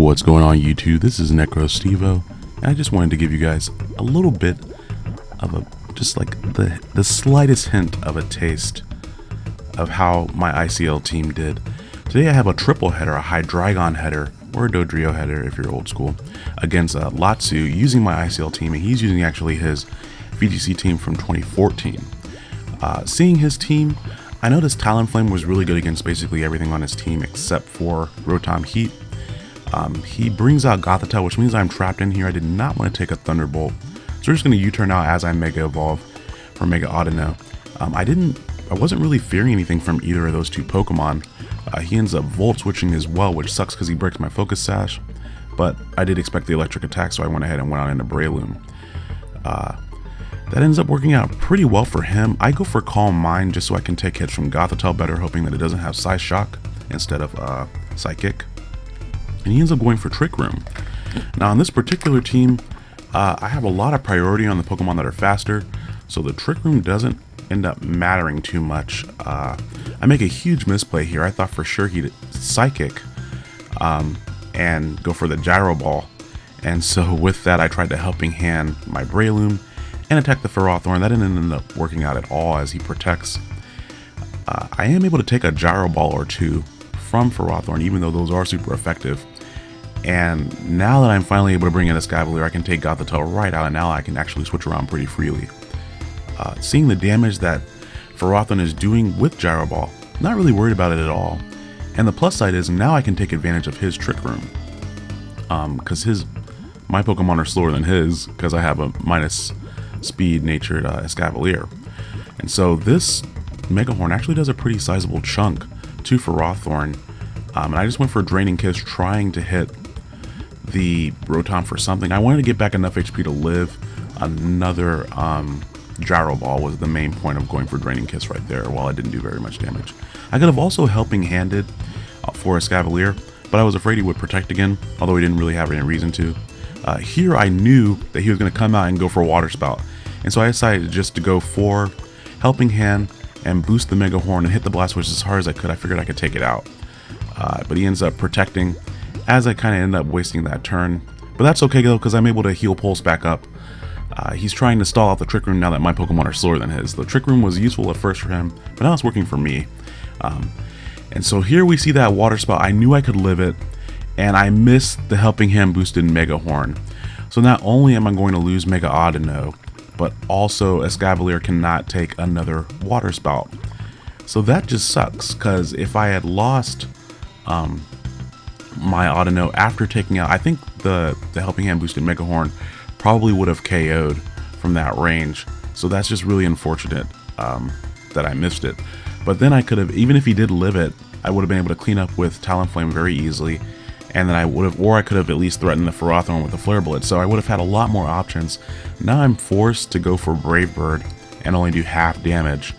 What's going on YouTube? This is Necro Stevo, and I just wanted to give you guys a little bit of a just like the the slightest hint of a taste of how my ICL team did. Today I have a triple header, a Hydreigon header, or a Dodrio header if you're old school, against uh, Latsu using my ICL team, and he's using actually his VGC team from 2014. Uh, seeing his team, I noticed Talonflame was really good against basically everything on his team except for Rotom Heat. Um, he brings out Gothitelle, which means I'm trapped in here. I did not want to take a Thunderbolt. So we're just going to U-turn out as I Mega Evolve for Mega Audino. Um, I didn't, I wasn't really fearing anything from either of those two Pokemon. Uh, he ends up Volt Switching as well, which sucks because he breaks my Focus Sash. But I did expect the electric attack, so I went ahead and went out into Breloom. Uh, that ends up working out pretty well for him. I go for Calm Mind just so I can take hits from Gothitelle better, hoping that it doesn't have Psy Shock instead of uh, Psychic. And he ends up going for Trick Room. Now on this particular team, uh, I have a lot of priority on the Pokemon that are faster, so the Trick Room doesn't end up mattering too much. Uh, I make a huge misplay here. I thought for sure he'd Psychic um, and go for the Gyro Ball. And so with that, I tried to Helping Hand my Breloom and attack the Ferrothorn. That didn't end up working out at all as he protects. Uh, I am able to take a Gyro Ball or two from Ferrothorn, even though those are super effective. And now that I'm finally able to bring in a Escavalier, I can take Gothitelle right out, and now I can actually switch around pretty freely. Uh, seeing the damage that Ferrothorn is doing with Gyro Ball, not really worried about it at all. And the plus side is now I can take advantage of his Trick Room. Because um, his my Pokemon are slower than his, because I have a minus speed natured uh, Escavalier. And so this Mega Horn actually does a pretty sizable chunk to Ferrothorn. Um, and I just went for a Draining Kiss trying to hit the Rotom for something. I wanted to get back enough HP to live. Another um, Gyro Ball was the main point of going for Draining Kiss right there while I didn't do very much damage. I could have also Helping Handed uh, for Escavalier, but I was afraid he would Protect again, although he didn't really have any reason to. Uh, here I knew that he was going to come out and go for a Water Spout, and so I decided just to go for Helping Hand and boost the Mega Horn and hit the Blastoise as hard as I could. I figured I could take it out. Uh, but he ends up protecting as I kind of end up wasting that turn. But that's okay though, because I'm able to heal Pulse back up. Uh, he's trying to stall out the Trick Room now that my Pokemon are slower than his. The Trick Room was useful at first for him, but now it's working for me. Um, and so here we see that Water Spout. I knew I could live it, and I missed the Helping Hand boosted Mega Horn. So not only am I going to lose Mega Audino, but also Escavalier cannot take another Water Spout. So that just sucks, because if I had lost um, my auto Audino after taking out, I think the, the Helping Hand boosted Mega Horn probably would have KO'd from that range. So that's just really unfortunate um, that I missed it. But then I could have, even if he did live it, I would have been able to clean up with Talonflame very easily. And then I would have, or I could have at least threatened the Ferrothorn with the Flare Blitz. So I would have had a lot more options. Now I'm forced to go for Brave Bird and only do half damage.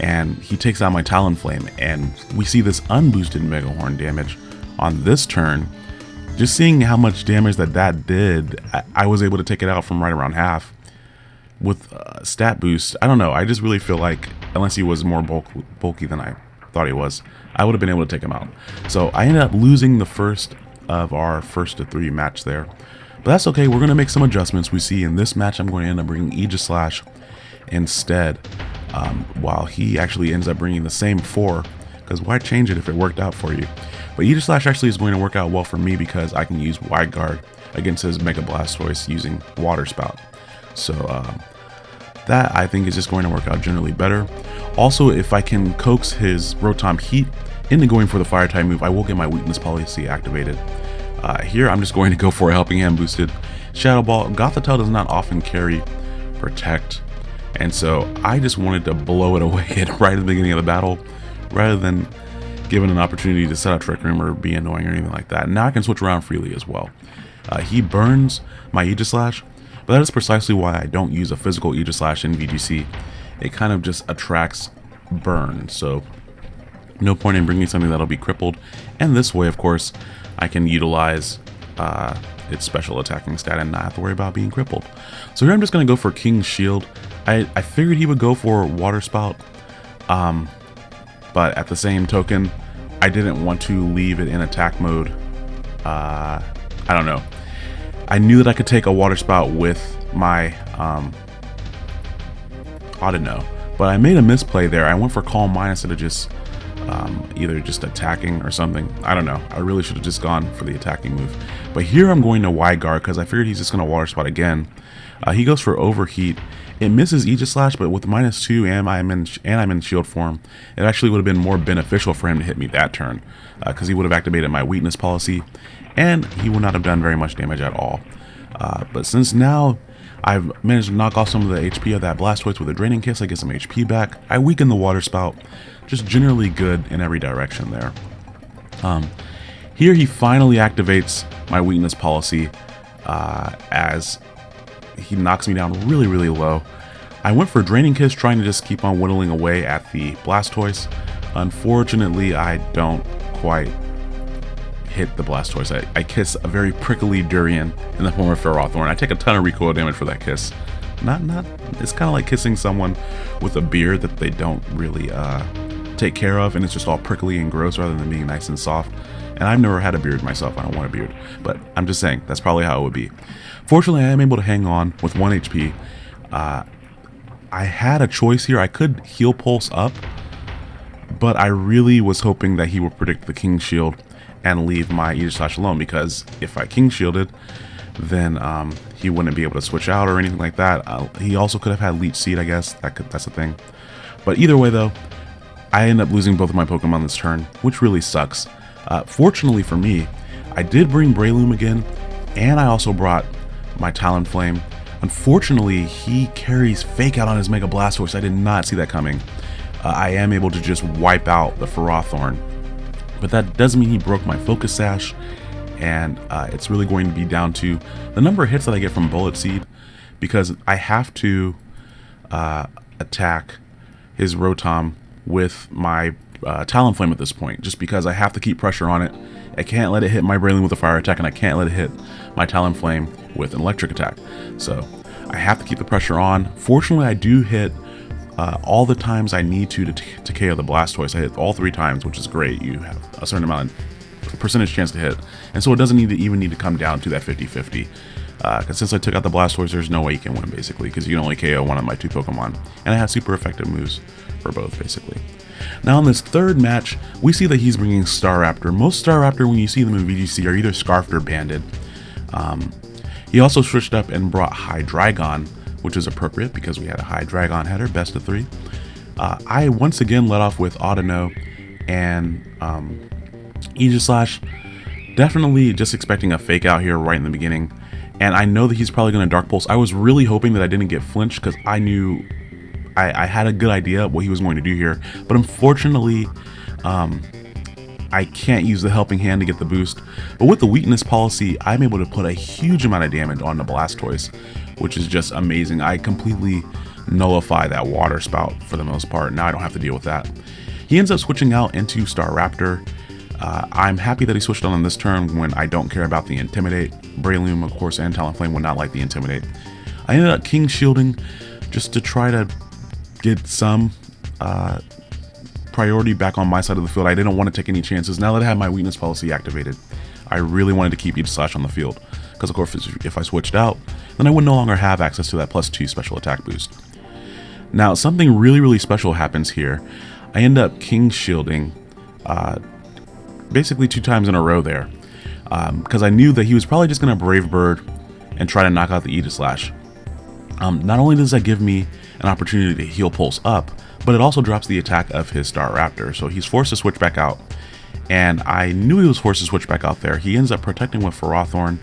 And he takes out my Talonflame. And we see this unboosted Mega Horn damage on this turn just seeing how much damage that that did, I, I was able to take it out from right around half with uh, stat boost. I don't know. I just really feel like unless he was more bulk, bulky than I thought he was, I would have been able to take him out. So I ended up losing the first of our first to three match there. But that's okay. We're going to make some adjustments. We see in this match, I'm going to end up bringing Aegislash instead. Um, while he actually ends up bringing the same four. Because why change it if it worked out for you? But Aegislash actually is going to work out well for me because I can use Wide Guard against his Mega Blastoise using Water Spout. So um, that I think is just going to work out generally better. Also, if I can coax his Rotom Heat into going for the Fire type move, I will get my Weakness Policy activated. Uh, here, I'm just going to go for a Helping Hand boosted Shadow Ball. Gothitelle does not often carry Protect, and so I just wanted to blow it away right at the beginning of the battle, rather than given an opportunity to set up Trick Room or be annoying or anything like that. Now I can switch around freely as well. Uh, he burns my Aegislash, but that is precisely why I don't use a physical Aegislash in VGC. It kind of just attracts burn, so no point in bringing something that'll be crippled. And this way, of course, I can utilize uh, its special attacking stat and not have to worry about being crippled. So here I'm just going to go for King's Shield. I, I figured he would go for Water Spout, um, but at the same token, I didn't want to leave it in attack mode uh, I don't know. I knew that I could take a water spout with my, um, I don't know. But I made a misplay there. I went for Calm Mind instead of just um, either just attacking or something. I don't know. I really should have just gone for the attacking move. But here I'm going to wide guard because I figured he's just going to water spout again. Uh, he goes for overheat. It misses Aegislash, but with minus two and I'm in and I'm in shield form, it actually would have been more beneficial for him to hit me that turn because uh, he would have activated my weakness policy, and he would not have done very much damage at all. Uh, but since now I've managed to knock off some of the HP of that Blastoise with a Draining Kiss, I get some HP back. I weaken the Water Spout, just generally good in every direction there. Um, here he finally activates my weakness policy uh, as he knocks me down really, really low. I went for a Draining Kiss trying to just keep on whittling away at the Blastoise. Unfortunately, I don't quite hit the Blastoise. I, I kiss a very prickly durian in the form of Ferrothorn. I take a ton of recoil damage for that kiss. Not, not, it's kind of like kissing someone with a beard that they don't really uh, take care of and it's just all prickly and gross rather than being nice and soft. And I've never had a beard myself, I don't want a beard. But I'm just saying, that's probably how it would be. Fortunately, I am able to hang on with 1 HP. Uh, I had a choice here. I could heal pulse up, but I really was hoping that he would predict the King Shield and leave my Aegislash alone because if I King Shielded, then um, he wouldn't be able to switch out or anything like that. Uh, he also could have had Leech Seed, I guess. That could, that's the thing. But either way, though, I end up losing both of my Pokemon this turn, which really sucks. Uh, fortunately for me, I did bring Breloom again, and I also brought my Talonflame. Unfortunately, he carries Fake Out on his Mega Blastoise. I did not see that coming. Uh, I am able to just wipe out the Ferrothorn but that doesn't mean he broke my focus sash, and uh, it's really going to be down to the number of hits that I get from Bullet Seed, because I have to uh, attack his Rotom with my uh, Talonflame at this point, just because I have to keep pressure on it. I can't let it hit my Breloom with a fire attack, and I can't let it hit my Talonflame with an electric attack. So I have to keep the pressure on. Fortunately, I do hit uh, all the times I need to, to to KO the Blastoise. I hit all three times, which is great. You have a certain amount of percentage chance to hit. And so it doesn't need to even need to come down to that 50-50. Because uh, since I took out the Blastoise, there's no way you can win, basically, because you can only KO one of my two Pokemon. And I have super effective moves for both, basically. Now in this third match, we see that he's bringing Staraptor. Most Staraptor, when you see them in VGC, are either Scarfed or Banded. Um, he also switched up and brought Hydreigon, which is appropriate because we had a Hydreigon header, best of three. Uh, I once again let off with Audino and um, Aegislash. Definitely just expecting a fake out here right in the beginning. And I know that he's probably going to Dark Pulse. I was really hoping that I didn't get flinched because I knew I, I, had a good idea of what he was going to do here. But unfortunately, um, I can't use the helping hand to get the boost. But with the weakness policy, I'm able to put a huge amount of damage on the Blastoise, which is just amazing. I completely nullify that water spout for the most part. Now I don't have to deal with that. He ends up switching out into Staraptor. Uh, I'm happy that he switched on this turn when I don't care about the Intimidate. Breloom, of course, and Talonflame would not like the Intimidate. I ended up King Shielding just to try to get some uh, priority back on my side of the field. I didn't want to take any chances. Now that I have my weakness policy activated, I really wanted to keep Aegislash on the field. Because of course, if I switched out, then I would no longer have access to that plus two special attack boost. Now, something really, really special happens here. I end up king shielding uh, basically two times in a row there. Because um, I knew that he was probably just going to Brave Bird and try to knock out the Aegislash. Um, not only does that give me an opportunity to heal Pulse up, but it also drops the attack of his Staraptor. So he's forced to switch back out. And I knew he was forced to switch back out there. He ends up protecting with Ferrothorn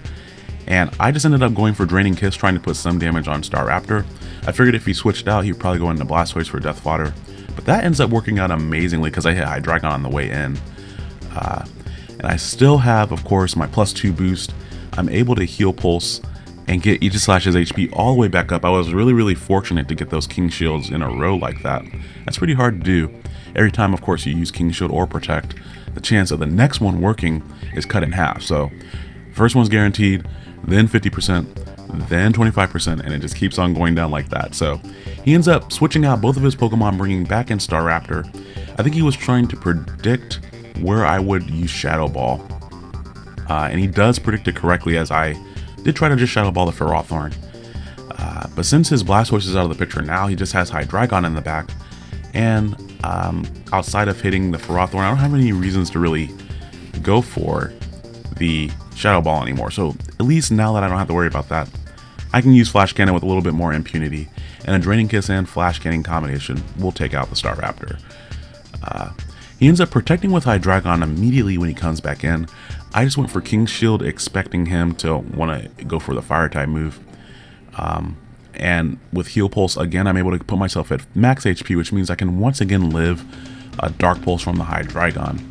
and I just ended up going for Draining Kiss, trying to put some damage on Staraptor. I figured if he switched out, he'd probably go into Blastoise for Death Fodder. But that ends up working out amazingly because I hit Hydreigon on the way in. Uh, and I still have, of course, my plus 2 boost. I'm able to heal Pulse and get Aegislash's HP all the way back up. I was really, really fortunate to get those King Shields in a row like that. That's pretty hard to do. Every time, of course, you use King Shield or Protect, the chance of the next one working is cut in half. So, first one's guaranteed, then 50%, then 25%, and it just keeps on going down like that. So he ends up switching out both of his Pokemon, bringing back in Staraptor. I think he was trying to predict where I would use Shadow Ball. Uh, and he does predict it correctly as I did try to just Shadow Ball the Ferrothorn. Uh, but since his Blastoise is out of the picture now, he just has Hydreigon in the back. And um, outside of hitting the Ferrothorn, I don't have any reasons to really go for the Shadow Ball anymore. So at least now that I don't have to worry about that, I can use Flash Cannon with a little bit more impunity. And a Draining Kiss and Flash Cannon combination will take out the Staraptor. Uh, he ends up protecting with Hydreigon immediately when he comes back in. I just went for King's Shield expecting him to want to go for the Fire type move. Um, and with Heal Pulse, again, I'm able to put myself at max HP, which means I can once again live a Dark Pulse from the Hydreigon.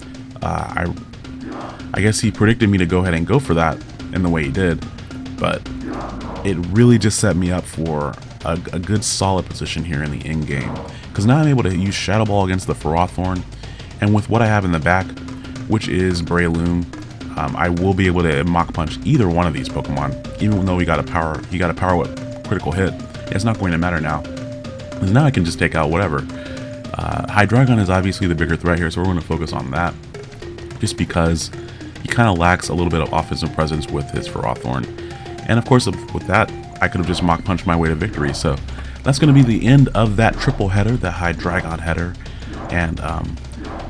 Uh, I, I guess he predicted me to go ahead and go for that in the way he did, but it really just set me up for a, a good solid position here in the end game. Because now I'm able to use Shadow Ball against the Ferrothorn, and with what I have in the back, which is Breloom, um, I will be able to Mach Punch either one of these Pokemon, even though he got a power, he got a power whip critical hit. It's not going to matter now, because now I can just take out whatever. Uh, Hydreigon is obviously the bigger threat here, so we're going to focus on that, just because he kind of lacks a little bit of offensive presence with his Ferrothorn. And of course, with that, I could have just Mach Punched my way to victory. So that's going to be the end of that triple header, the Hydreigon header, and um,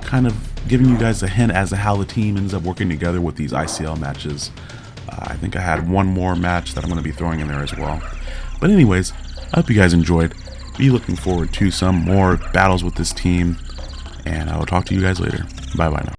kind of giving you guys a hint as to how the team ends up working together with these ICL matches. Uh, I think I had one more match that I'm going to be throwing in there as well. But anyways, I hope you guys enjoyed. Be looking forward to some more battles with this team, and I will talk to you guys later. Bye bye now.